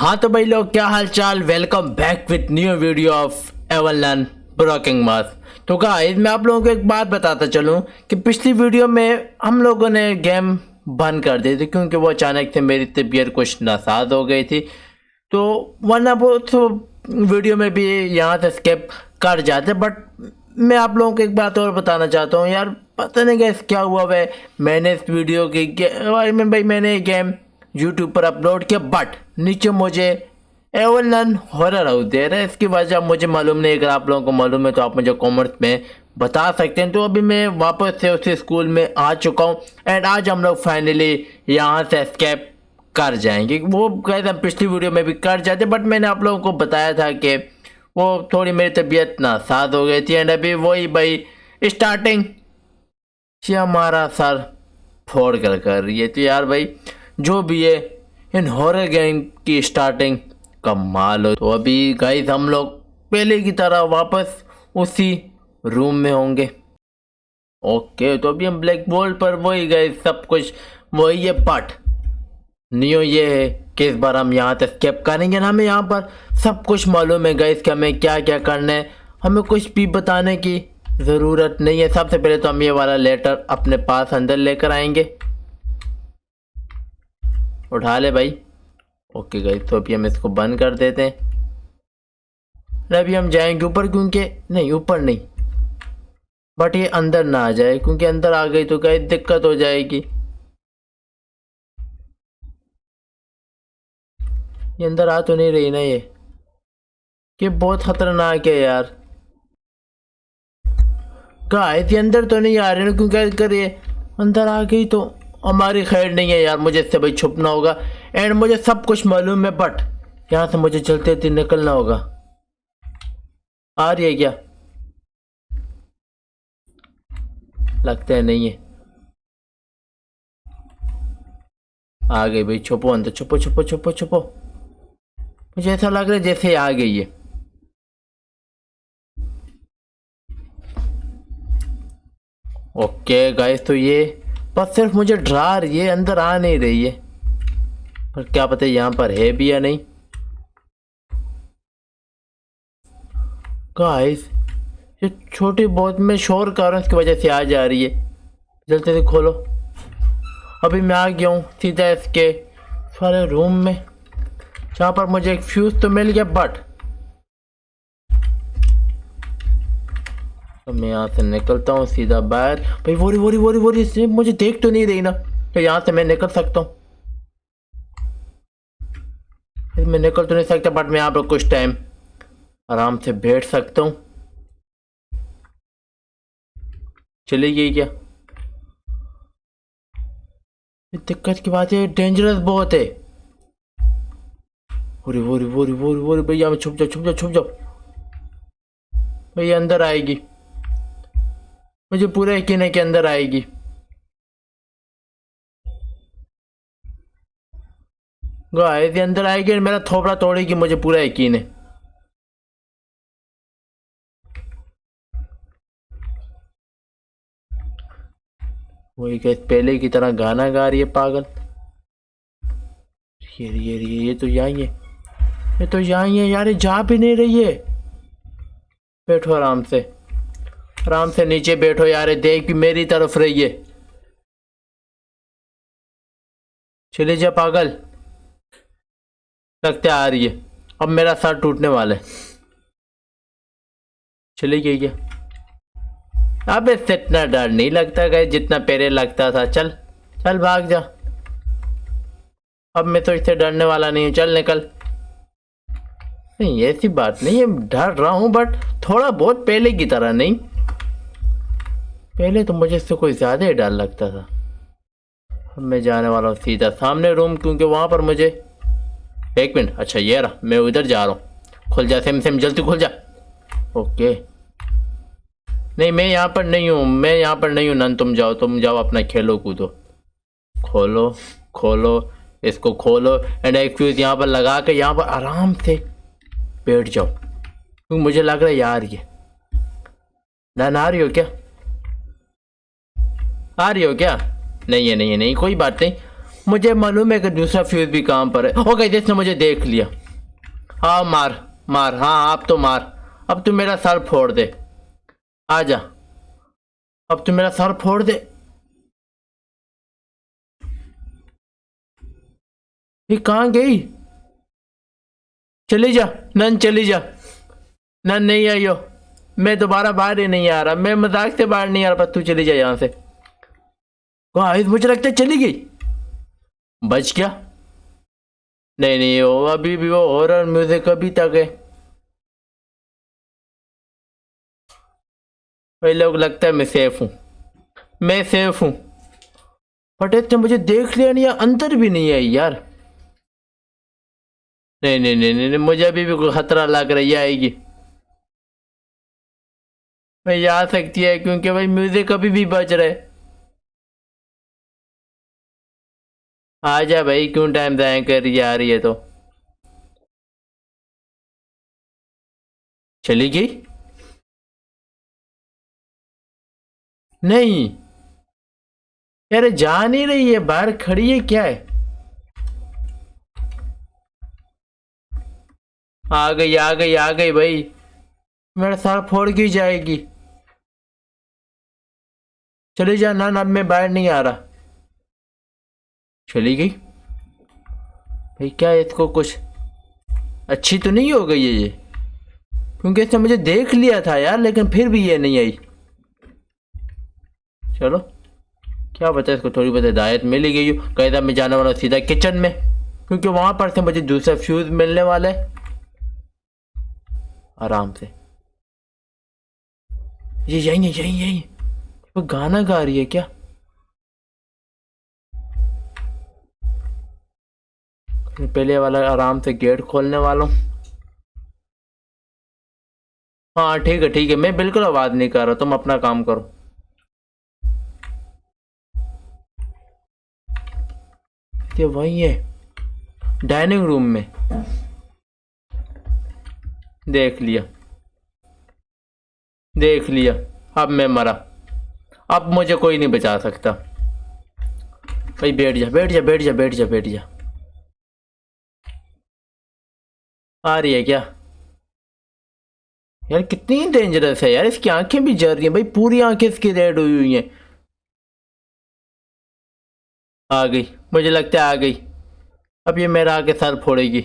ہاں تو بھائی لوگ، کیا حال چال؟ Welcome back with new video of Evil Nun Broken math تو گائز میں آپ لوگوں کو ایک بات بتاتا چلوں کہ پچھلی ویڈیو میں ہم لوگوں نے گیم بند کر دی تھی کیونکہ وہ اچانک سے میری طبیعت کچھ ناساز ہو گئی تھی۔ تو ورنہ وہ تو ویڈیو میں بھی یہاں سے اسکیپ کر جاتے بٹ میں آپ لوگوں کو ایک بات اور بتانا چاہتا ہوں۔ یار، پتہ نہیں گیس کیا ہوا ہے؟ میں نے اس ویڈیو کی بھائی میں نے یہ گیم یوٹیوب پر اپلوڈ کیا بٹ نیچے مجھے ایولن ہورر ہاؤس دے رہا ہے۔ اس کی وجہ مجھے معلوم نہیں اگر آپ لوگوں کو معلوم ہے تو آپ مجھے کامنٹس میں بتا سکتے ہیں۔ تو ابھی میں واپس سے اسی اسکول میں آ چکا ہوں۔ اینڈ آج ہم لوگ فائنلی یہاں سے اسکیپ کر جائیں گے۔ وہ گئے ہم پچھلی ویڈیو میں بھی کر جاتے بٹ میں نے آپ لوگوں کو بتایا تھا کہ وہ تھوڑی میری طبیعت ناساز ہو گئی تھی۔ اینڈ ابھی وہی بھائی اسٹارٹنگ یہ ہمارا سر پھوڑ کر کر رہی ہے۔ تو یار بھائی جو بھی ہے، ان ہورر گیم کی اسٹارٹنگ کمال ہو تو ابھی گائز ہم لوگ پہلے کی طرح واپس اسی روم میں ہوں گے۔ اوکے تو ابھی ہم بلیک بورڈ پر، وہی گئے سب کچھ، وہی یہ پٹ نیو یہ ہے کہ اس بار ہم یہاں سے اسکیپ کریں گے۔ نا ہمیں یہاں پر سب کچھ معلوم ہے گئے کہ ہمیں کیا کیا کرنا ہے۔ ہمیں کچھ بھی بتانے کی ضرورت نہیں ہے۔ سب سے پہلے تو ہم یہ والا لیٹر اپنے پاس اندر لے کر آئیں گے۔ اٹھا لے بھائی۔ اوکے گئی تو ابھی ہم اس کو بند کر دیتے ہیں۔ ابھی ہم جائیں گے اوپر کیونکہ نہیں، اوپر نہیں۔ بٹ یہ اندر نہ آ جائے، کیونکہ اندر آ گئی تو کہیں دقت ہو جائے گی۔ یہ اندر آ تو نہیں رہی نا یہ۔ کہ بہت خطرناک ہے یار۔ گائے یہ اندر تو نہیں آ رہی نا، کیونکہ اگر یہ اندر آ گئی تو۔ ہماری خیر نہیں ہے یار، مجھے اس سے بھائی چھپنا ہوگا۔ اینڈ مجھے سب کچھ معلوم ہے بٹ یہاں سے مجھے چلتے تھے نکلنا ہوگا۔ آ رہی ہے کیا؟ لگتا ہے نہیں ہے۔ آ گئی بھائی، چھپو اندر، چھپو چھپو چھپو چھپو۔ مجھے ایسا لگ رہا ہے جیسے آ گئی ہے۔ اوکے گائز تو یہ بس صرف مجھے ڈرا رہی ہے، اندر آ نہیں رہی ہے۔ پر کیا پتہ یہاں پر ہے بھی یا نہیں۔ گائز یہ چھوٹی بہت میں شور کر رہا ہوں، اس کی وجہ سے آ جا رہی ہے۔ جلدی سے کھولو۔ ابھی میں آ گیا ہوں سیدھا اس کے سارے روم میں۔ جہاں پر مجھے ایک فیوز تو مل گیا بٹ تو میں یہاں سے نکلتا ہوں، سیدھا باہر۔ بھائی ووری ووری ووری ووری صرف مجھے دیکھ تو نہیں رہی نا۔ تو یہاں سے میں نکل سکتا ہوں۔ میں نکل تو نہیں سکتا بٹ میں یہاں پر کچھ ٹائم آرام سے بیٹھ سکتا ہوں۔ چلے گئی کیا؟ دقت کی بات ہے ڈینجرس بہت ہے۔ Worry worry worry worry worry بھیا میں چھپ جاؤ چھپ جاؤ چھپ جاؤ۔ بھائی اندر آئے گی۔ مجھے پورا یقین ہے کہ اندر آئے گی۔ گائے اندر آئے گی میرا تھوپڑا توڑے گی، مجھے پورا یقین ہے وہی کہ پہلے کی طرح گانا گا رہی ہے، پاگل۔ یہ یہ یہ تو یہاں ہے۔ یہ تو یہاں ہے، یار جا بھی نہیں رہی ہے۔ بیٹھو آرام سے۔ آرام سے نیچے بیٹھو یار، دیکھ بھی میری طرف رہیے چلے جا پاگل۔ لگتے آ رہی ہے۔ اب میرا سر ٹوٹنے والا ہے۔ چلے گئی گیا اب اس سے اتنا ڈر نہیں لگتا گئے جتنا پیرے لگتا تھا۔ چل چل بھاگ جا۔ اب میں تو اس سے ڈرنے والا نہیں ہوں۔ چل نکل۔ نہیں، ایسی بات نہیں ہے۔ ڈر رہا ہوں بٹ تھوڑا بہت پہلے کی طرح نہیں۔ پہلے تو مجھے اس سے کوئی زیادہ ہی ڈر لگتا تھا۔ اب میں جانے والا ہوں سیدھا سامنے روم کیونکہ وہاں پر مجھے ایک منٹ اچھا یہ رہا، میں ادھر جا رہا ہوں۔ کھل جا، سیم سیم، جلدی کھل جا۔ اوکے۔ نہیں، میں یہاں پر نہیں ہوں، میں یہاں پر نہیں ہوں۔ نن تم جاؤ تم جاؤ اپنا کھیلو، کودو۔ کھولو کھولو، اس کو کھولو۔ اینڈ ایک فیوز یہاں پر لگا کے یہاں پر آرام سے بیٹھ جاؤ۔ کیونکہ مجھے لگ رہا ہے یار یہ۔ ڈن آ رہی ہو کیا؟ آ رہی ہو کیا؟ نہیں ہے نہیں ہے، نہیں، کوئی بات نہیں۔ مجھے معلوم ہے کہ دوسرا فیوز بھی کام پر ہے۔ اوکے جس نے مجھے دیکھ لیا۔ ہاں مار مار ہاں آپ تو مار۔ اب تم میرا سر پھوڑ دے۔ آ جا۔ اب تم میرا سر پھوڑ دے۔ یہ کہاں گئی؟ چلی جا، نن چلی جا۔ نن نہیں آئیو میں دوبارہ باہر ہی نہیں آ رہا۔ میں مذاق سے باہر نہیں آ رہا پر تو چلی جا یہاں سے۔ واحد مجھے لگتا ہے چلی گئی۔ بچ گیا۔ نہیں نہیں، وہ ابھی بھی وہ ہورر میوزک ابھی تک ہے۔ وہ لوگ لگتا ہے میں سیف ہوں۔ میں سیف ہوں۔ بٹ اتنے مجھے دیکھ لیا نہیں اندر بھی نہیں آئی یار۔ نہیں نہیں نہیں نہیں مجھے ابھی بھی کوئی خطرہ لگ رہی آئے گی۔ میں یہ آ سکتی ہے کیونکہ بھائی میوزک ابھی بھی بج رہے آ جا بھائی، کیوں ٹائم ضائع کر رہی آ رہی ہے تو؟ چلی گئی؟ نہیں۔ یار، جا نہیں رہی ہے، باہر کھڑی ہے، کیا ہے؟ آ گئی آ گئی آ گئی بھائی۔ میرا سر پھوڑ کی جائے گی۔ چلی جا نہ، اب میں باہر نہیں آ رہا۔ چلی گئی؟ بھائی، کیا اس کو کچھ اچھی تو نہیں ہو گئی ہے یہ؟ کیونکہ اس نے مجھے دیکھ لیا تھا یار، لیکن پھر بھی یہ نہیں آئی۔ چلو، کیا بتا اس کو تھوڑی بہت ہدایت مل ہی گئی ہو۔ قیدہ میں جانے والا سیدھا کچن میں، کیونکہ وہاں پر سے مجھے دوسرا فیوز ملنے والا ہے۔ آرام سے۔ یہ یہی ہے یہی یہی وہ گانا گا رہی ہے کیا؟ پہلے والا آرام سے گیٹ کھولنے والوں۔ ہاں ٹھیک ہے ٹھیک ہے، میں بالکل آواز نہیں کر رہا، تم اپنا کام کرو۔ یہ وہی ہے، ڈائننگ روم میں۔ دیکھ لیا۔ دیکھ لیا۔ اب میں مرا۔ اب مجھے کوئی نہیں بچا سکتا۔ بھائی، بیٹھ جا بیٹھ جا بیٹھ جا بیٹھ جا بیٹھ جا۔ آ رہی ہے کیا؟ یار کتنی ڈینجرس ہے یار، اس کی آنکھیں بھی جل رہی ہیں بھائی، پوری آنکھیں اس کی ریڈ ہوئی ہوئی ہیں۔ آ گئی، مجھے لگتا ہے آ گئی۔ اب یہ میرا آ کے سر پھوڑے گی۔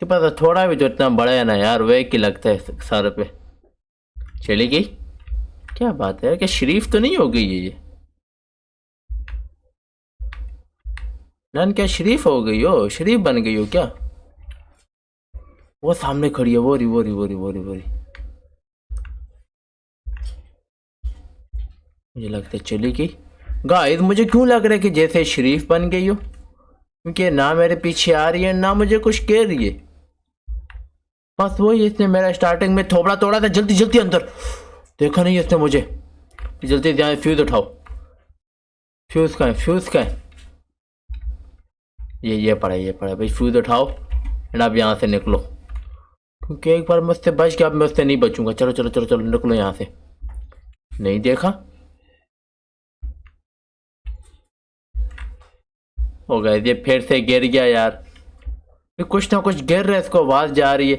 کہ پتا تھوڑا بھی جو اتنا بڑا ہے نا یار، وہ ایک ہی لگتا ہے سر پہ۔ چلی گئی؟ کیا بات ہے کہ شریف تو نہیں ہو گئی ہے یہ نن، کیا شریف ہو گئی ہو؟ شریف بن گئی ہو کیا؟ وہ سامنے کھڑی ہے وہ ری وہ ری وہ ری وہ ری وہ ری مجھے لگتا ہے چلی گئی۔ گائز مجھے کیوں لگ رہا ہے کہ جیسے شریف بن گئی ہو؟ کیونکہ نہ میرے پیچھے آ رہی ہے، نہ مجھے کچھ کہہ رہی ہے۔ بس وہی اس نے میرا اسٹارٹنگ میں تھوبڑا توڑا تھا، جلدی جلدی اندر۔ دیکھا نہیں اس نے مجھے۔ جلدی جائیں فیوز اٹھاؤ۔ فیوز کا ہے فیوز کا ہے یہ یہ پڑا یہ پڑا بھائی فیوز اٹھاؤ۔ اینڈ اب یہاں سے نکلو۔ کیونکہ ایک بار میں اس سے بچ کے اب میں اس سے نہیں بچوں گا۔ چلو چلو چلو چلو، نکلو یہاں سے۔ نہیں دیکھا؟ ہو گئے یہ پھر سے گر گیا یار۔ کچھ نہ کچھ گر رہا ہے، اس کو آواز جا رہی ہے۔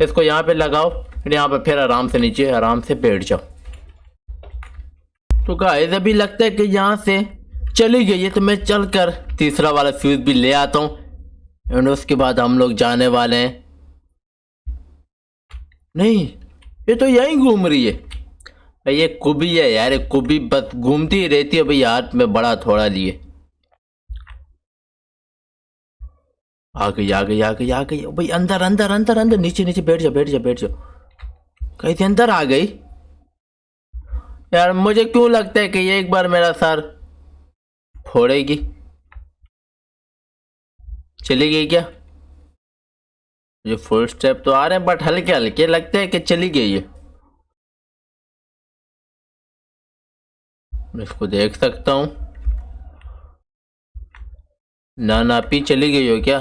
اس کو یہاں پہ لگاؤ یہاں پہ، پھر آرام سے نیچے، آرام سے بیٹھ جاؤ۔ تو گائز ابھی لگتا ہے کہ یہاں سے چلی گئی ہے، تو میں چل کر تیسرا والا فیوز بھی لے آتا ہوں۔ اینڈ اس کے بعد ہم لوگ جانے والے ہیں۔ نہیں، یہ تو یہیں گھوم رہی ہے۔ یہ کبھی ہے یار کبھی بس گھومتی ہی رہتی ہے بھائی ہاتھ میں بڑا تھوڑا لیے۔ آ گئی آ گئی آ گئی آ گئی۔ بھائی اندر اندر اندر اندر، نیچے نیچے، بیٹھ جا بیٹھ جا بیٹھ جاؤ۔ کہیں تھی اندر آ گئی؟ یار مجھے کیوں لگتا ہے کہ یہ ایک بار میرا سر پھوڑے گی؟ چلی گئی کیا؟ یہ فل سٹیپ تو آ رہے ہیں بٹ ہلکے ہلکے لگتے ہیں کہ چلی گئی ہے۔ میں اس کو دیکھ سکتا ہوں۔ نہ ناپی چلی گئی ہو کیا؟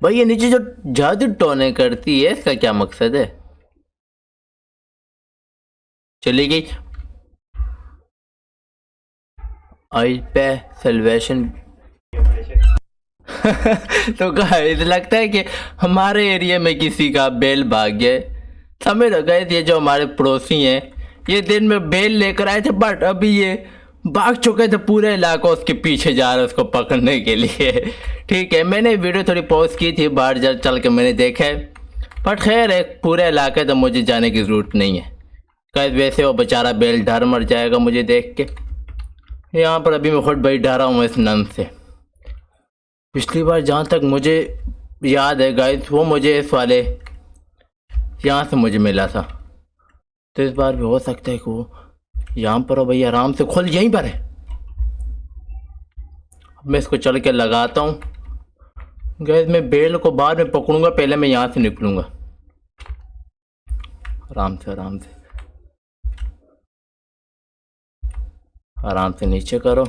بھائی یہ نیچے جو جادو ٹونے کرتی ہے، اس کا کیا مقصد ہے؟ چلی گئی۔ آئی پہ سلویشن تو گائز لگتا ہے کہ ہمارے ایریا میں کسی کا بیل بھاگ گیا سمجھ لو گئے یہ جو ہمارے پڑوسی ہیں، یہ دن میں بیل لے کر آئے تھے بٹ ابھی یہ بھاگ چکے تھے پورے علاقہ اس کے پیچھے جا رہا اس کو پکڑنے کے لیے۔ ٹھیک ہے، میں نے ویڈیو تھوڑی پوسٹ کی تھی، باہر جا چل کے میں نے دیکھا ہے۔ بٹ خیر ہے، پورے علاقے تو مجھے جانے کی ضرورت نہیں ہے۔ کہ ویسے وہ بیچارہ بیل ڈر مر جائے گا مجھے دیکھ کے۔ یہاں پر ابھی میں خود بھائی ڈرا ہوں، اس نن سے۔ پچھلی بار جہاں تک مجھے یاد ہے گائز وہ مجھے اس والے یہاں سے مجھے ملا تھا۔ تو اس بار بھی ہو سکتا ہے کہ وہ یہاں پر ہو، بھائی، آرام سے کھول یہیں پر ہے۔ اب میں اس کو چل کے لگاتا ہوں۔ گیس میں بیل کو بعد میں پکڑوں گا، پہلے میں یہاں سے نکلوں گا۔ آرام سے آرام سے۔ آرام سے نیچے کرو۔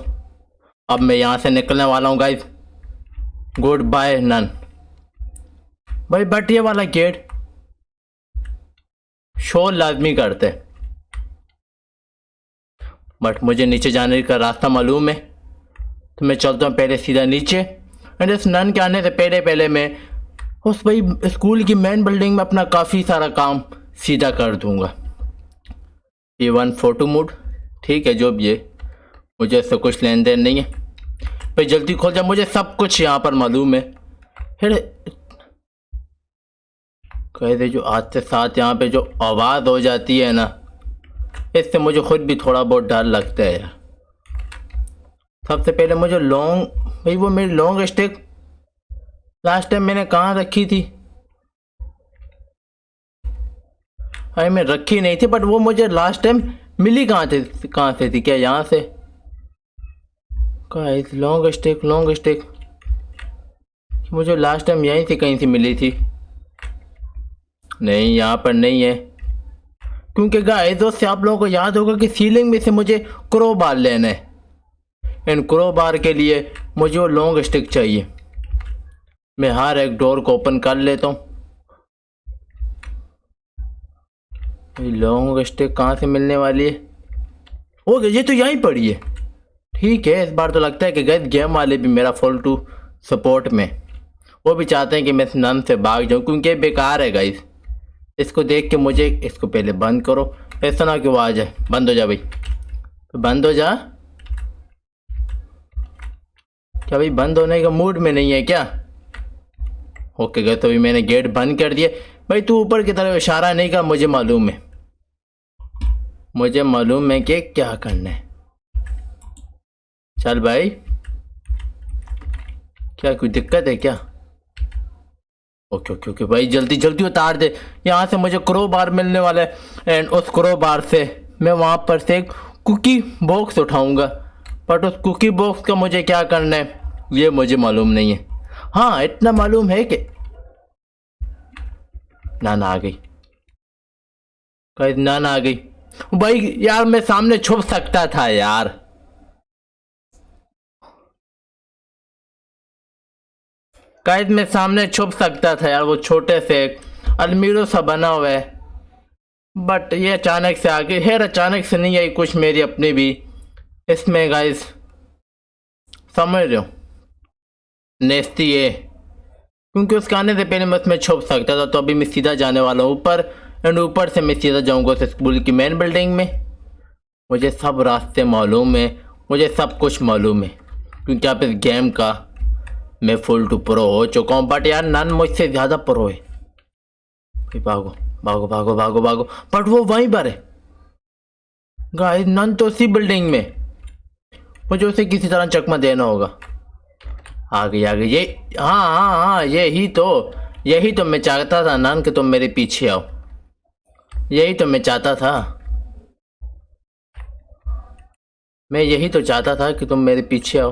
اب میں یہاں سے نکلنے والا ہوں گائز گڈ بائے نن۔ بھائی بٹ یہ والا گیٹ۔ شور لازمی کرتے۔ بٹ مجھے نیچے جانے کا راستہ معلوم ہے۔ تو میں چلتا ہوں پہلے سیدھا نیچے۔ اینڈ اس نن کے آنے سے پہلے پہلے میں اس بھائی اسکول کی مین بلڈنگ میں اپنا کافی سارا کام سیدھا کر دوں گا۔ یہ ون فوٹو موڈ ٹھیک ہے جو بھی ہے۔ مجھے اس سے کچھ لین دین نہیں ہے۔ بھائی جلدی کھول جا، مجھے سب کچھ یہاں پر معلوم ہے۔ پھر کہتے جو آج سے ساتھ یہاں پہ جو آواز ہو جاتی ہے نا، اس سے مجھے خود بھی تھوڑا بہت ڈر لگتا ہے۔ یار سب سے پہلے مجھے لانگ بھائی وہ میری لانگ اسٹک لاسٹ ٹائم میں نے کہاں رکھی تھی؟ ارے میں رکھی نہیں تھی، بٹ وہ مجھے لاسٹ ٹائم ملی کہاں تھے کہاں سے تھی؟ کیا یہاں سے؟ لانگ اسٹیک لانگ اسٹیک مجھے لاسٹ ٹائم یہیں سے کہیں سے ملی تھی۔ نہیں، یہاں پر نہیں ہے۔ کیونکہ گائز دوست سے آپ لوگوں کو یاد ہوگا کہ سیلنگ میں سے مجھے کرو بار لینا ہے۔ ان کرو بار کے لیے مجھے وہ لانگ اسٹک چاہیے۔ میں ہر ایک ڈور کو اوپن کر لیتا ہوں۔ لانگ اسٹک کہاں سے ملنے والی ہے؟ اوکے یہ تو یہیں پڑی ہے۔ ٹھیک ہے، اس بار تو لگتا ہے کہ گئے گیم والے بھی میرا فل ٹو سپورٹ میں۔ وہ بھی چاہتے ہیں کہ میں اس نن سے بھاگ جاؤں، کیونکہ بیکار ہے گائز اس کو دیکھ کے مجھے اس کو پہلے بند کرو۔ ایسا نہ کہ وہ آ جائے۔ بند ہو جا بھائی۔ بند ہو جا۔ کیا بھائی، بند ہونے کا موڈ میں نہیں ہے کیا؟ اوکے گئے تو میں نے گیٹ بند کر دیا۔ بھائی، تو اوپر کی طرف اشارہ نہیں کر مجھے معلوم ہے۔ مجھے معلوم ہے کہ کیا کرنا ہے۔ چل بھائی کیا کوئی دقت ہے کیا اوکے اوکے اوکے بھائی جلدی جلدی اتار دے یہاں سے مجھے کرو بار ملنے والا ہے اینڈ اس کرو بار سے میں وہاں پر سے ایک کوکی باکس اٹھاؤں گا بٹ اس کوکی باکس کا مجھے کیا کرنا ہے یہ مجھے معلوم نہیں ہے ہاں اتنا معلوم ہے کہ نانا آ گئی نانا آ گئی بھائی یار میں سامنے چھپ سکتا تھا یار قائد میں سامنے چھپ سکتا تھا یار وہ چھوٹے سے المیرو سا بنا ہوا ہے۔ بٹ یہ اچانک سے آگے خیر اچانک سے نہیں آئی کچھ میری اپنی بھی۔ اس میں گائز سمجھ رہے ہو؟ نیستی ہے۔ کیونکہ اس کے آنے سے پہلے میں اس میں چھپ سکتا تھا، تو ابھی میں سیدھا جانے والا ہوں۔ اوپر اینڈ اوپر سے میں سیدھا جاؤں گا اس اسکول کی مین بلڈنگ میں۔ مجھے سب راستے معلوم ہے مجھے سب کچھ معلوم ہے۔ کیونکہ آپ اس گیم کا میں فل ٹو پرو ہو چکا ہوں بٹ یار نن مجھ سے زیادہ پرو ہے بھاگو بھاگو بھاگو بھاگو بھاگو بٹ وہ وہیں پر ہے گائے نن تو اسی بلڈنگ میں مجھے اسے کسی طرح چکما دینا ہوگا آگے آگے یہ ہاں ہاں ہاں یہی تو یہی تو میں چاہتا تھا نن کہ تم میرے پیچھے آؤ یہی تو میں چاہتا تھا میں یہی تو چاہتا تھا کہ تم میرے پیچھے آؤ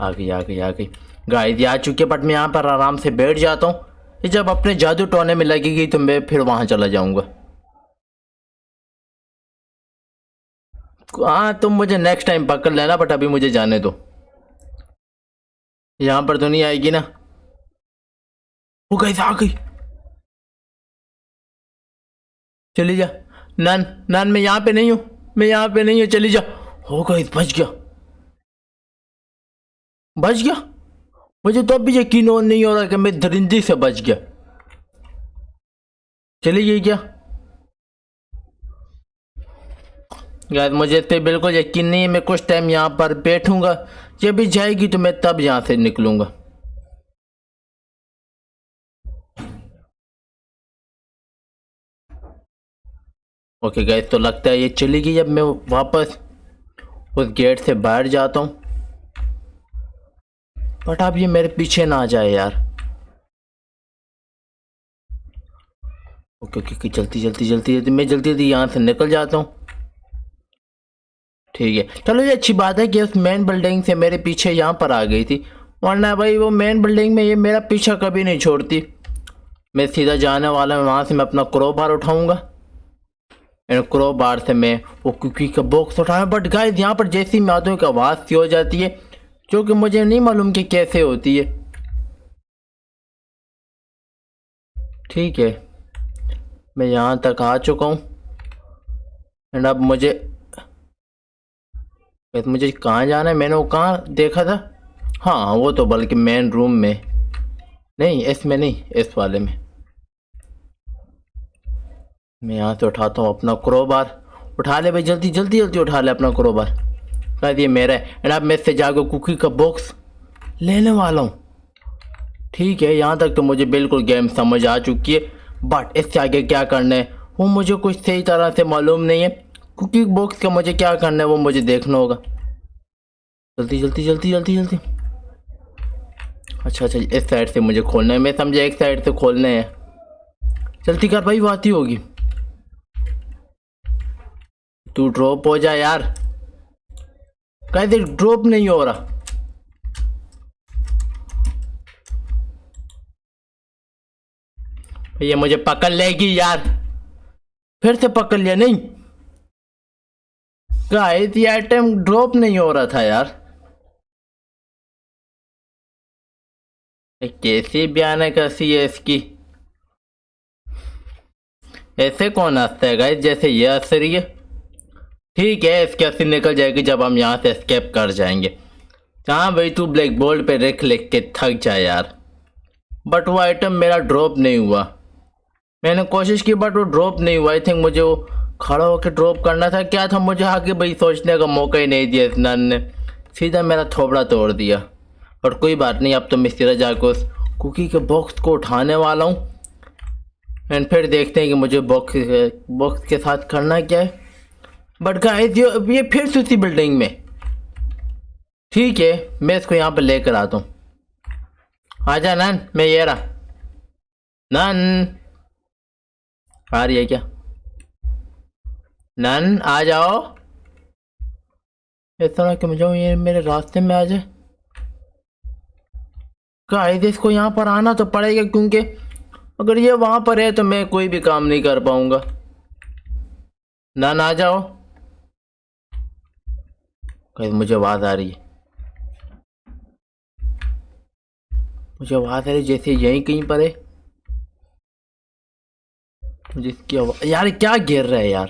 آ گئی آ گئی آ گئی گائے آ چکی ہے بٹ میں یہاں پر آرام سے بیٹھ جاتا ہوں۔ جب اپنے جادو ٹونے میں لگے گی تو میں پھر وہاں چلا جاؤں گا۔ ہاں تم مجھے نیکسٹ ٹائم پکڑ لینا بٹ ابھی مجھے جانے دو۔ یہاں پر تو نہیں آئے گی نا۔ oh, وہ گئی آ گئی۔ چلی جا۔ نان نان میں یہاں پہ نہیں ہوں۔ میں یہاں پہ نہیں ہوں، چلی جا۔ oh, ہو گئی بچ گیا۔ بچ گیا؟ مجھے تو اب بھی یقین اور نہیں ہو رہا کہ میں درندی سے بچ گیا۔ چلی گئی کیا؟ گائز مجھے اس پہ بالکل یقین نہیں ہے، میں کچھ ٹائم یہاں پر بیٹھوں گا، جب بھی جائے گی تو میں تب یہاں سے نکلوں گا۔ اوکے گائز تو لگتا ہے یہ چلی گئی جب میں واپس اس گیٹ سے باہر جاتا ہوں۔ بٹ اب یہ میرے پیچھے نہ آ جائے یار۔ اوکے اوکے جلدی جلدی جلدی جلدی، میں جلدی جلدی یہاں سے نکل جاتا ہوں۔ ٹھیک ہے۔ چلو یہ اچھی بات ہے کہ اس مین بلڈنگ سے میرے پیچھے یہاں پر آ گئی تھی۔ ورنہ بھائی وہ مین بلڈنگ میں یہ میرا پیچھا کبھی نہیں چھوڑتی۔ میں سیدھا جانے والا ہوں، وہاں سے میں اپنا کرو بار اٹھاؤں گا۔ یعنی کرو بار سے میں وہ کوکی کا باکس اٹھاؤں بٹ گائز یہاں پر جیسی میں آتا ہوں کہ آواز سی ہو جاتی ہے۔ جو کہ مجھے نہیں معلوم کہ کیسے ہوتی ہے۔ ٹھیک ہے۔ میں یہاں تک آ چکا ہوں۔ اینڈ اب مجھے مجھے کہاں جانا ہے؟ میں نے وہ کہاں دیکھا تھا؟ ہاں وہ تو بلکہ مین روم میں۔ نہیں، اس میں نہیں، اس والے میں۔ میں یہاں سے اٹھاتا ہوں اپنا کروبار۔ اٹھا لے بھائی، جلدی جلدی جلدی اٹھا لے اپنا کروبار۔ شاید یہ میرا ہے۔ اینڈ اب میں اس سے جا کے کوکی کا باکس لینے والا ہوں۔ ٹھیک ہے، یہاں تک تو مجھے بالکل گیم سمجھ آ چکی ہے۔ بٹ اس سے آگے کیا کرنا ہے؟ وہ مجھے کچھ صحیح طرح سے معلوم نہیں ہے۔ کوکی باکس کا مجھے کیا کرنا ہے؟ وہ مجھے دیکھنا ہوگا۔ جلدی جلدی جلدی جلدی جلدی۔ اچھا اچھا اس سائڈ سے مجھے کھولنا ہے۔ میں سمجھا ایک سائڈ سے کھولنے ہیں جلدی کر بھائی، وہ آتی ہوگی۔ تو ڈراپ ہو جا یار۔ کہتے ڈراپ نہیں ہو رہا۔ یہ مجھے پکڑ لے گی یار۔ پھر سے پکڑ لیا نہیں۔ گائز، یہ آئٹم ڈراپ نہیں ہو رہا تھا یار۔ کیسی بیان ہے کیسی ہے اس کی؟ ایسے کون ہنستا ہے گائز جیسے یہ ہنس رہی ہے؟ ٹھیک ہے، اس کی نکل جائے گی جب ہم یہاں سے اسکیپ کر جائیں گے۔ ہاں بھائی، تو بلیک بورڈ پہ لکھ لکھ کے تھک جائے یار۔ بٹ وہ آئٹم میرا ڈراپ نہیں ہوا۔ میں نے کوشش کی بٹ وہ ڈراپ نہیں ہوا۔ آئی تھنک مجھے وہ کھڑا ہو کے ڈراپ کرنا تھا۔ کیا تھا مجھے آگے بھائی سوچنے کا موقع ہی نہیں دیا اس نان نے سیدھا میرا تھوبڑا توڑ دیا۔ اور کوئی بات نہیں، اب تو میں سیدھا جا کے اس کوکی کے باکس کو اٹھانے والا ہوں۔ اینڈ پھر دیکھتے ہیں کہ مجھے باکس باکس کے ساتھ کرنا کیا ہے۔ بٹ گائز یہ پھر سے اسی بلڈنگ میں۔ ٹھیک ہے، میں اس کو یہاں پہ لے کر آتا ہوں۔ آ جا نان میں یہ رہا۔ نان آ رہی ہے کیا؟ نان آ جاؤ۔ اس طرح کہ مجھے یہ میرے راستے میں آ جائے۔ گائز اس کو یہاں پر آنا تو پڑے گا، کیونکہ اگر یہ وہاں پر ہے تو میں کوئی بھی کام نہیں کر پاؤں گا۔ نان آ جاؤ۔ مجھے آواز آ رہی ہے۔ مجھے آواز آ رہی ہے، جیسے یہیں کہیں پر ہے۔ جس کی آواز، یار کیا گر رہا ہے یار؟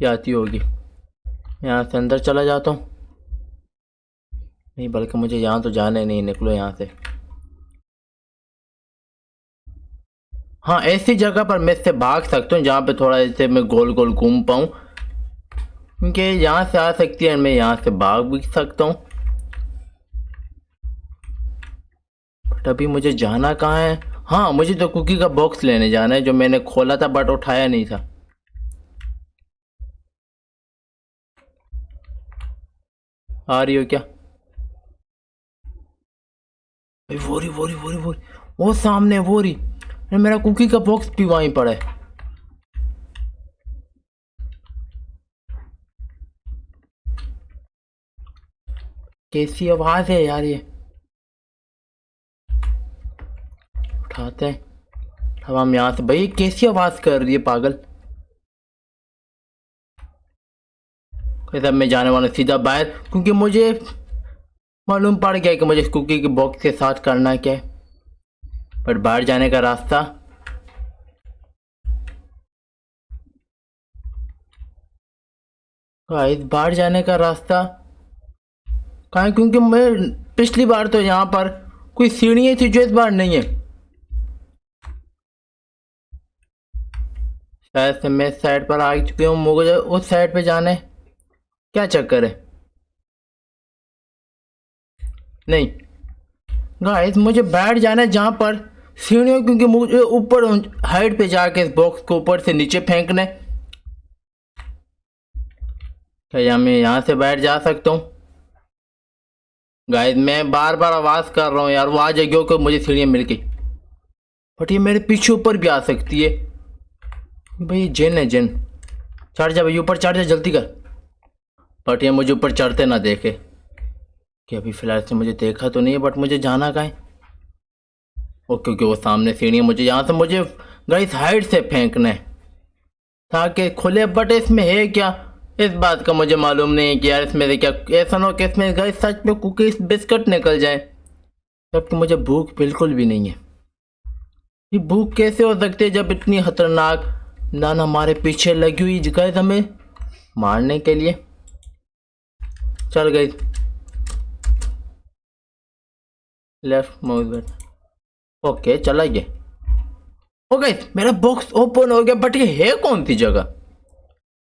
یہ آتی ہوگی۔ یہاں سے اندر چلا جاتا ہوں۔ نہیں، بلکہ مجھے یہاں تو جانے نہیں نکلو یہاں سے۔ ہاں ایسی جگہ پر میں اس سے بھاگ سکتا ہوں جہاں پہ تھوڑا ایسے میں گول گول گھوم پاؤں۔ کیونکہ یہاں سے آ سکتی ہے میں یہاں سے بھاگ بھی سکتا ہوں۔ بٹ ابھی مجھے جانا کہاں ہے؟ ہاں مجھے تو کوکی کا باکس لینے جانا ہے جو میں نے کھولا تھا بٹ اٹھایا نہیں تھا۔ آ رہی ہو کیا؟ ووری ووری ووری ووری وہ سامنے ووری میرا کوکی کا باکس بھی وہیں پڑا ہے۔ کیسی آواز ہے یار یہ؟ اٹھاتے ہیں۔ اب ہم یہاں سے بھائی کیسی آواز کر رہی ہے پاگل؟ میں جانے والا سیدھا باہر، کیونکہ مجھے معلوم پڑ گیا کہ مجھے اس کوکی کے باکس کے ساتھ کرنا کیا ہے۔ پر باہر جانے کا راستہ؟ باہر جانے کا راستہ؟ کہاں کیونکہ میں پچھلی بار تو یہاں پر کوئی سیڑھیاں تھی جو اس بار نہیں ہے شاید سے میں اس سائڈ پر آ چکی ہوں مجھے اس سائڈ پہ جانے کیا چکر ہے؟ نہیں۔ گائز، مجھے بیٹھ جانا ہے جہاں پر سیڑھیوں کیونکہ مجھے اوپر ہائٹ پہ جا کے اس باکس کو اوپر سے نیچے پھینکنے۔ کیا جی، میں یہاں سے بیٹھ جا سکتا ہوں؟ گائز میں بار بار آواز کر رہا ہوں یار، وہ آ جائے گی کہ مجھے سیڑھیاں مل گئی۔ بٹ یہ میرے پیچھے اوپر بھی آ سکتی ہے۔ بھائی، جن ہے جن۔ چڑھ جا بھائی، اوپر چڑھ جا، جلدی کر۔ بٹ یہ مجھے اوپر چڑھتے نہ دیکھے۔ کہ ابھی فی الحال سے مجھے دیکھا تو نہیں ہے بٹ مجھے جانا کہیں۔ او کیونکہ وہ سامنے سیڑھی مجھے یہاں سے، مجھے گئی ہائٹ سے پھینکنا ہے۔ تاکہ کھلے بٹ اس میں ہے کیا؟ اس بات کا مجھے معلوم نہیں ہے کہ یار اس میں سے کیا ایسا نہ ہو کہ اس میں گئی سچ میں کوکیز بسکٹ نکل جائے جبکہ مجھے بھوک بالکل بھی نہیں ہے۔ یہ بھوک کیسے ہو سکتی ہے جب اتنی خطرناک نانا ہمارے پیچھے لگی ہوئی جگہ ہمیں مارنے کے لیے؟ چل گئی لیفٹ موز بیٹ اوکے چلا گیا اوکے میرا باکس اوپن ہو گیا بٹ یہ ہے کون سی جگہ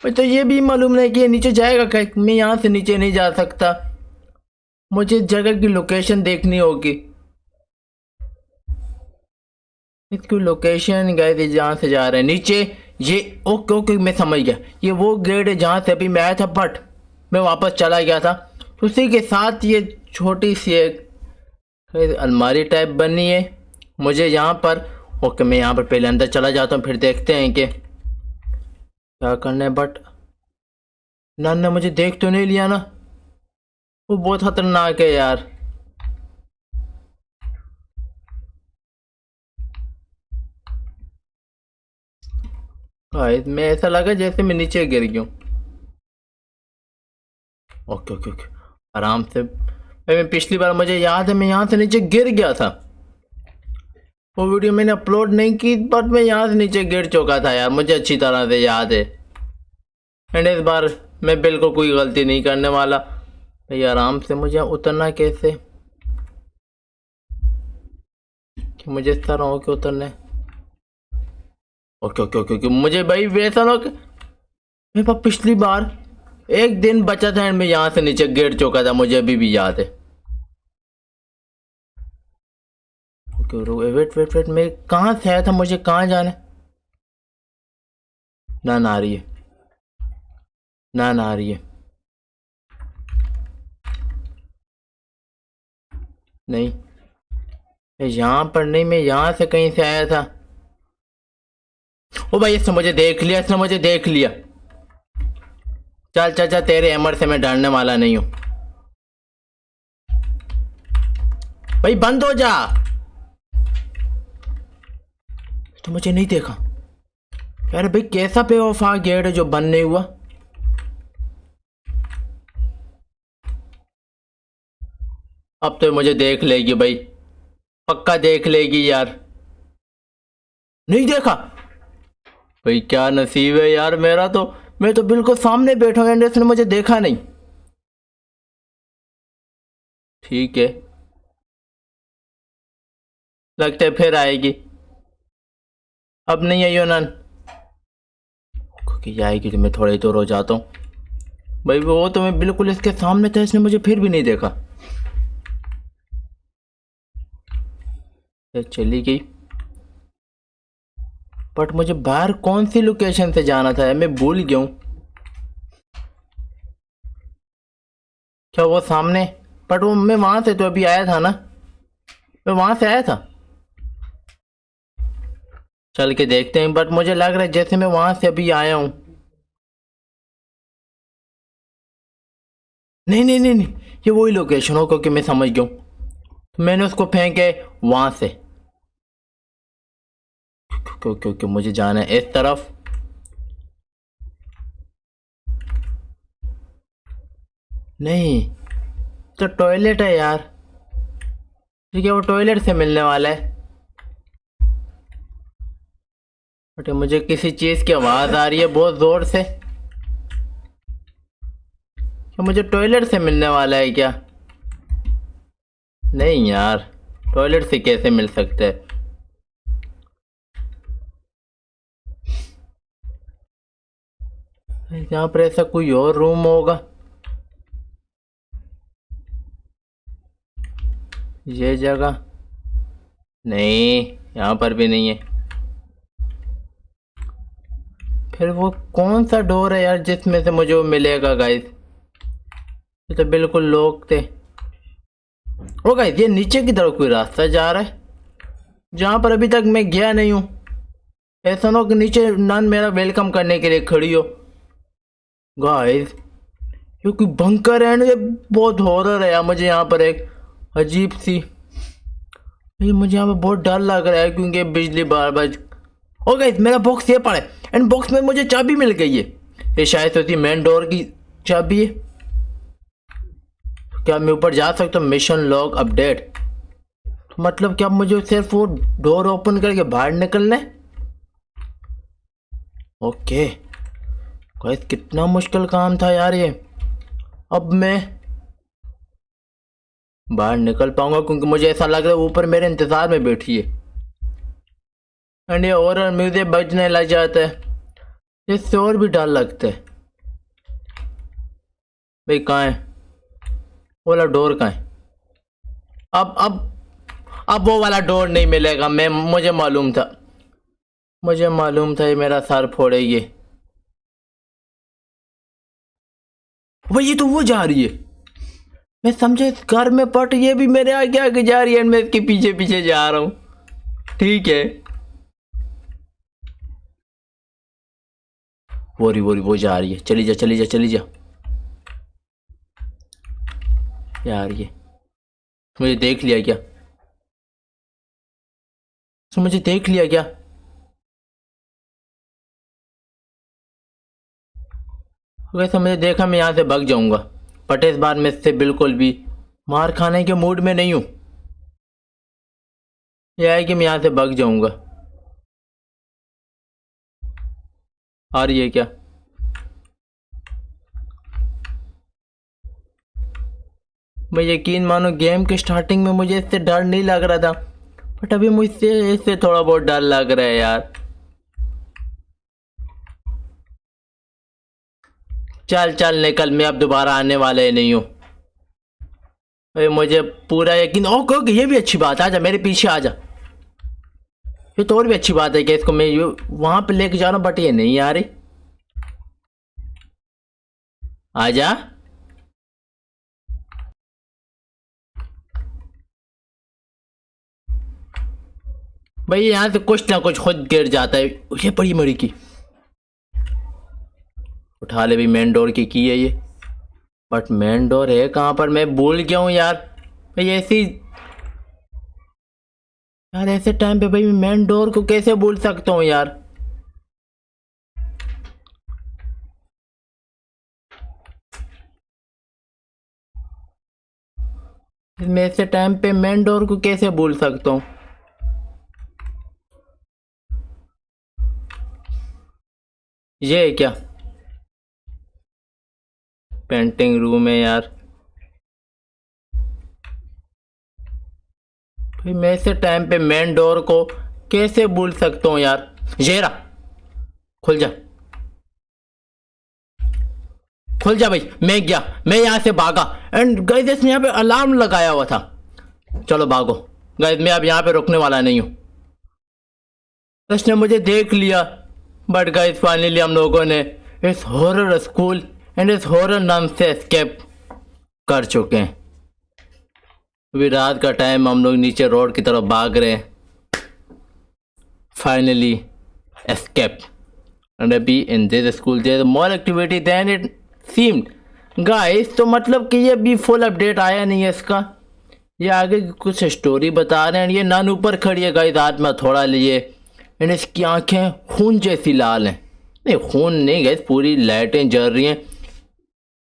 تو یہ بھی معلوم نہیں کہ یہ نیچے جائے گا کہ میں یہاں سے نیچے نہیں جا سکتا مجھے جگہ کی لوکیشن دیکھنی ہوگی اس کی لوکیشن گئے جہاں سے جا رہے ہیں نیچے یہ اوکے اوکے میں سمجھ گیا یہ وہ گیٹ ہے جہاں سے ابھی میں آیا تھا بٹ میں واپس چلا گیا تھا اسی کے ساتھ یہ چھوٹی سی ایک الماری ٹائپ بنی ہے مجھے یہاں پر اوکے، میں یہاں پر پہلے اندر چلا جاتا ہوں، پھر دیکھتے ہیں کہ کیا کرنا ہے۔ بٹ نان نے مجھے دیکھ تو نہیں لیا نا۔ وہ بہت خطرناک ہے یار۔ میں ایسا لگا جیسے میں نیچے گر گیا ہوں۔ Okay okay okay. آرام سے میں پچھلی بار مجھے یاد ہے، میں یہاں سے نیچے گر گیا تھا۔ وہ ویڈیو میں نے اپلوڈ نہیں کی بٹ میں یہاں سے نیچے گر چکا تھا یار، مجھے اچھی طرح سے یاد ہے۔ اینڈ اس بار میں بالکل کوئی غلطی نہیں کرنے والا۔ بھائی آرام سے مجھے اترنا کیسے؟ کہ مجھے اس طرح ہو کے اترنے اوکے اوکے اوکے مجھے بھائی ویسا نہ میرے پاس پچھلی بار ایک دن بچا تھا میں یہاں سے نیچے گر چکا تھا، مجھے ابھی بھی یاد ہے۔ ویٹ ویٹ ویٹ میں کہاں سے آیا تھا؟ مجھے کہاں جانا نہ آ رہی ہے۔ نہ آ رہی ہے۔ نہیں۔ یہاں پر نہیں، میں یہاں سے کہیں سے آیا تھا۔ او بھائی، اس نے مجھے دیکھ لیا، اس نے مجھے دیکھ لیا۔ چل چل چل، تیرے ایمر سے میں ڈرنے والا نہیں ہوں۔ بھائی، بند ہو جا۔ تو مجھے نہیں دیکھا۔ یار بھائی کیسا پے آف آ گیٹ ہے جو بند نہیں ہوا؟ اب تو مجھے دیکھ لے گی بھائی۔ پکا دیکھ لے گی یار۔ نہیں دیکھا؟ بھائی کیا نصیب ہے یار میرا تو۔ میں تو بالکل سامنے بیٹھا ہوں، اس نے مجھے دیکھا نہیں۔ ٹھیک ہے۔ لگتا ہے پھر آئے گی۔ اب نہیں آئی نان کیونکہ آئے گی تو میں تھوڑا ہی دور ہو جاتا ہوں۔ بھائی وہ تو میں بالکل اس کے سامنے تھا، اس نے مجھے پھر بھی نہیں دیکھا۔ چلی گئی۔ بٹ مجھے باہر کون سی لوکیشن سے جانا تھا؟ میں بھول گیا ہوں۔ کیا وہ سامنے؟ بٹ وہ میں وہاں سے تو ابھی آیا تھا نا؟ میں وہاں سے آیا تھا۔ چل کے دیکھتے ہیں بٹ مجھے لگ رہا ہے جیسے میں وہاں سے ابھی آیا ہوں۔ نہیں نہیں نہیں نہیں، یہ وہی لوکیشن ہو، کیونکہ میں سمجھ گیا ہوں۔ میں نے اس کو پھینکے وہاں سے۔ کیونکہ مجھے جانا ہے اس طرف۔ نہیں، تو ٹوائلٹ ہے یار۔ ٹھیک ہے، وہ ٹوائلٹ سے ملنے والا ہے۔ بٹ مجھے کسی چیز کی آواز آ رہی ہے، بہت زور سے۔ کیا مجھے ٹوائلٹ سے ملنے والا ہے کیا؟ نہیں یار، ٹوائلٹ سے کیسے مل سکتے؟ یہاں پر ایسا کوئی اور روم ہوگا؟ یہ جگہ؟ نہیں، یہاں پر بھی نہیں ہے۔ پھر وہ کون سا ڈور ہے یار جس میں سے مجھے وہ ملے گا گائز یہ تو بالکل لوگ تھے۔ وہ گائز یہ نیچے کی طرف کوئی راستہ جا رہا ہے؟ جہاں پر ابھی تک میں گیا نہیں ہوں۔ ایسا نہ ہو کہ نیچے نان میرا ویلکم کرنے کے لیے کھڑی ہو۔ گائز یہ کوئی بنکر ہے۔ نا یہ بہت ہورر ہے یار، مجھے یہاں پر ایک عجیب سی۔ مجھے یہاں پہ بہت ڈر لگ رہا ہے کیونکہ بجلی بار بار او گائز میرا باکس یہ پڑا ہے اینڈ باکس میں مجھے چابی مل گئی ہے۔ یہ شاید ہوتی مین ڈور کی چابی ہے۔ کیا میں اوپر جا سکتا ہوں؟ مشن لاگ اپڈیٹ مطلب کیا مجھے صرف وہ ڈور اوپن کر کے باہر نکلنا ہے؟ اوکے گائز کتنا مشکل کام تھا یار یہ۔ اب میں باہر نکل پاؤں گا کیونکہ مجھے ایسا لگ رہا ہے اوپر میرے انتظار میں بیٹھی ہے۔ اینڈ یہ اور میوزک بجنے لگ جاتا ہے اس سے اور بھی ڈر لگتا ہے۔ بھائی، کہاں ہے؟ وہ والا ڈور کہاں ہے؟ اب اب اب وہ والا ڈور نہیں ملے گا۔ میں، مجھے معلوم تھا۔ مجھے معلوم تھا یہ میرا سر پھوڑے گی۔ بھائی یہ تو وہ جا رہی ہے۔ میں سمجھے اس گھر میں پٹ یہ بھی میرے آگے آگے جا رہی ہے۔ میں اس کے پیچھے پیچھے جا رہا ہوں۔ ٹھیک ہے۔ ووری ووری وہ جا رہی ہے۔ چلی جا چلی جا چلی جا۔ یار یہ مجھے دیکھ لیا کیا؟ مجھے دیکھ لیا کیا؟ ویسے مجھے دیکھا میں یہاں سے بھگ جاؤں گا۔ بٹ اس بار میں اس سے بالکل بھی مار کھانے کے موڈ میں نہیں ہوں۔ یہ ہے کہ میں یہاں سے بھگ جاؤں گا۔ اور یہ کیا؟ میں یقین مانو گیم کے سٹارٹنگ میں مجھے اس سے ڈر نہیں لگ رہا تھا بٹ ابھی مجھ سے اس سے تھوڑا بہت ڈر لگ رہا ہے یار۔ چل چل، نکل، میں اب دوبارہ آنے والا ہی نہیں ہوں۔ مجھے پورا یقین اوکے اوکے، یہ بھی اچھی بات ہے۔ آجا، میرے پیچھے آ جا یہ تو اور بھی اچھی بات ہے کہ اس کو میں وہاں پہ لے کے جانا بٹ یہ نہیں آ رہی۔ آ جا۔ بھائی، یہاں سے کچھ نہ کچھ خود گر جاتا ہے۔ یہ پڑی مری کی۔ اٹھا لے بھی مین ڈور کی کی ہے یہ۔ بٹ مین ڈور ہے کہاں پر؟ میں بھول گیا ہوں یار۔ بھائی، ایسی یار، ایسے ٹائم پہ بھائی مین ڈور کو کیسے بھول سکتا ہوں یار؟ میں ایسے ٹائم پہ مین ڈور کو کیسے بھول سکتا ہوں؟ یہ کیا؟ پینٹنگ روم ہے یار۔ میں ایسے ٹائم پہ مین ڈور کو کیسے بھول سکتا ہوں یار؟ جیرا کھل جا۔ کھل جا بھائی، میں گیا، میں یہاں سے بھاگا۔ اینڈ گائز اس نے یہاں پہ الارم لگایا ہوا تھا۔ چلو بھاگو۔ گائز میں اب یہاں پہ رکنے والا نہیں ہوں۔ اس نے مجھے دیکھ لیا۔ بٹ گائز فائنلی ہم لوگوں نے اس ہورر اسکول اینڈ اس ہورر نام سے اسکیپ کر چکے ہیں۔ ابھی رات کا ٹائم ہم لوگ نیچے روڈ کی طرف بھاگ رہے ہیں۔ فائنلی اسکیپ اینڈ ابھی in this school there more activity then it seemed guys تو مطلب کہ یہ بھی فل اپڈیٹ آیا نہیں ہے اس کا۔ یہ آگے کچھ اسٹوری بتا رہے ہیں۔ یہ نان اوپر کھڑی ہے گائز ہاتھ میں تھوڑا لیے اینڈ اس کی آنکھیں خون جیسی لال ہیں۔ نہیں، خون نہیں گئے پوری لائٹیں جل رہی ہیں۔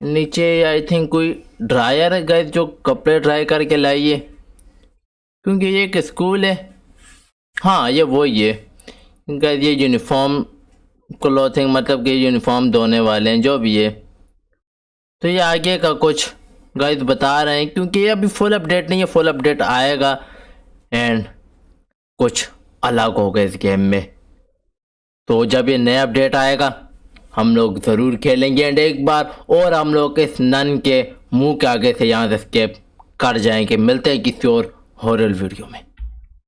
نیچے آئی تھنک کوئی ڈرائر ہے گئے جو کپڑے ڈرائی کر کے لائیے کیونکہ یہ ایک اسکول ہے۔ ہاں یہ وہی ہے۔ گائز یہ یونیفارم کلوتھنگ مطلب کہ یونیفارم دھونے والے ہیں، جو بھی ہے۔ تو یہ آگے کا کچھ گائز بتا رہے ہیں، کیونکہ یہ ابھی فل اپڈیٹ نہیں ہے فل اپڈیٹ آئے گا۔ اینڈ کچھ الگ ہوگا اس گیم میں۔ تو جب یہ نیا اپڈیٹ آئے گا ہم لوگ ضرور کھیلیں گے اینڈ ایک بار اور ہم لوگ اس نن کے منہ کے آگے سے یہاں سے اسکیپ کر جائیں گے ملتے ہیں کسی اور ہورل ویڈیو میں۔